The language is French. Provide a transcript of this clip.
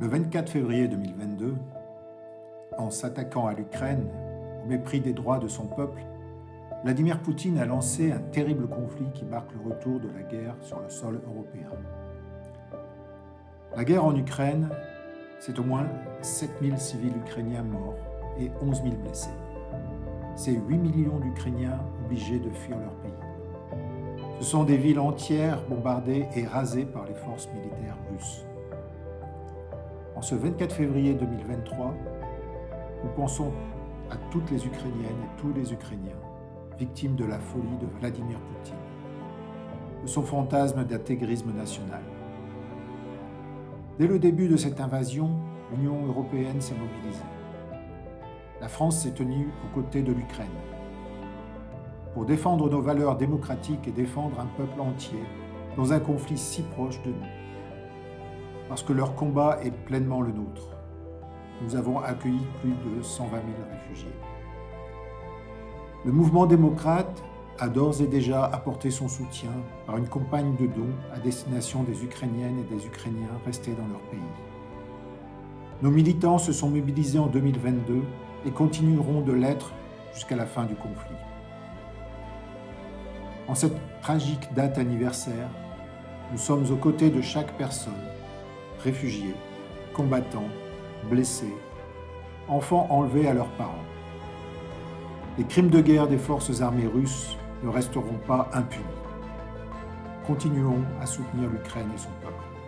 Le 24 février 2022, en s'attaquant à l'Ukraine, au mépris des droits de son peuple, Vladimir Poutine a lancé un terrible conflit qui marque le retour de la guerre sur le sol européen. La guerre en Ukraine, c'est au moins 7000 civils ukrainiens morts et 11 000 blessés. C'est 8 millions d'Ukrainiens obligés de fuir leur pays. Ce sont des villes entières bombardées et rasées par les forces militaires russes. En ce 24 février 2023, nous pensons à toutes les Ukrainiennes et tous les Ukrainiens victimes de la folie de Vladimir Poutine, de son fantasme d'intégrisme national. Dès le début de cette invasion, l'Union européenne s'est mobilisée. La France s'est tenue aux côtés de l'Ukraine pour défendre nos valeurs démocratiques et défendre un peuple entier dans un conflit si proche de nous parce que leur combat est pleinement le nôtre. Nous avons accueilli plus de 120 000 réfugiés. Le mouvement démocrate a d'ores et déjà apporté son soutien par une campagne de dons à destination des Ukrainiennes et des Ukrainiens restés dans leur pays. Nos militants se sont mobilisés en 2022 et continueront de l'être jusqu'à la fin du conflit. En cette tragique date anniversaire, nous sommes aux côtés de chaque personne réfugiés, combattants, blessés, enfants enlevés à leurs parents. Les crimes de guerre des forces armées russes ne resteront pas impunis. Continuons à soutenir l'Ukraine et son peuple.